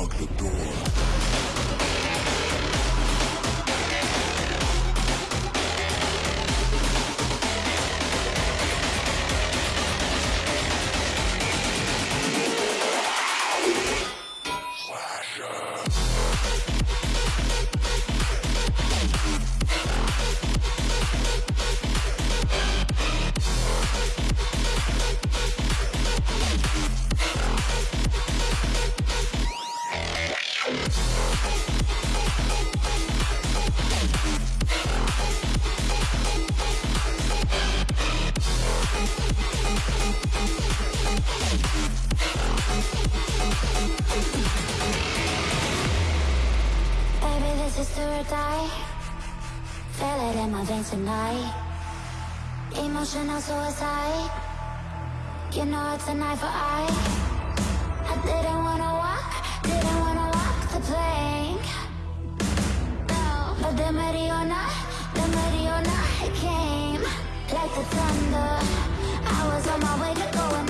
unlock the door. or die. Feel it in my veins tonight. Emotional suicide. You know it's a knife for I. I didn't wanna walk Didn't wanna walk the plank. No But the Mariona The Mariona came Like the thunder. I was on my way to going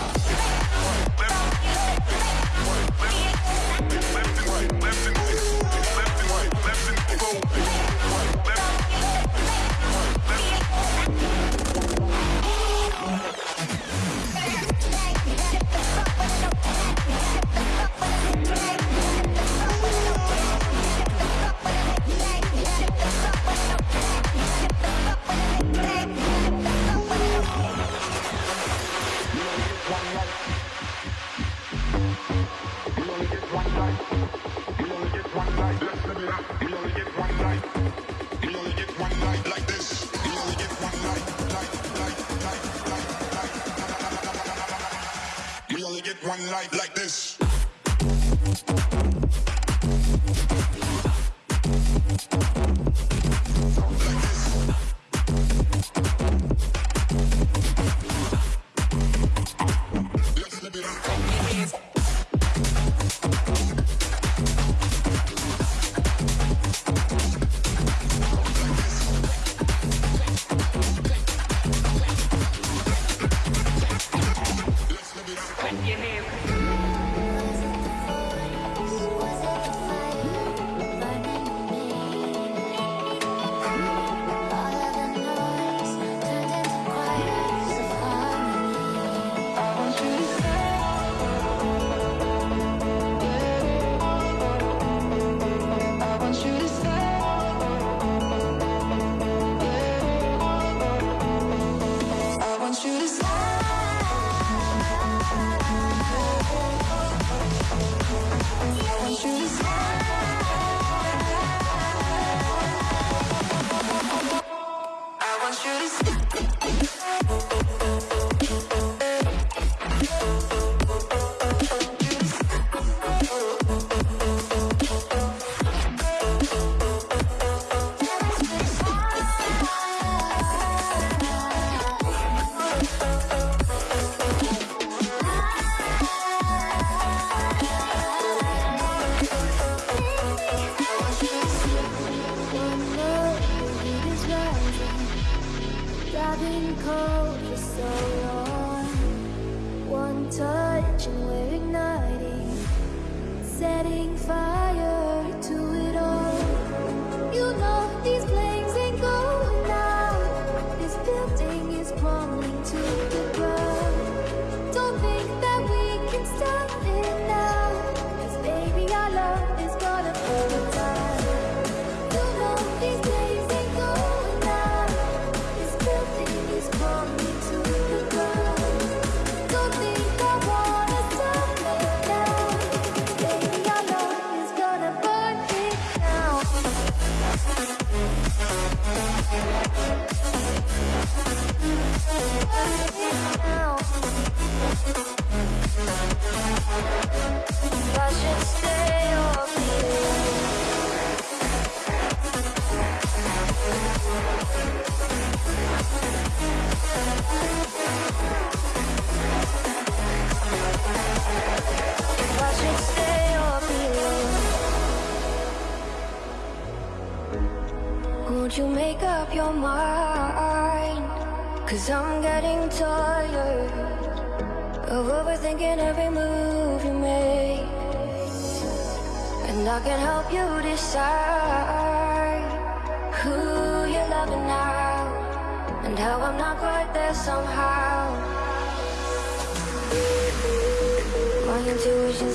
like like this. This is mind. Cause I'm getting tired Of overthinking every move you make. And I can help you decide Who you're loving now And how I'm not quite there somehow. My intuition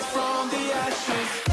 from the ashes.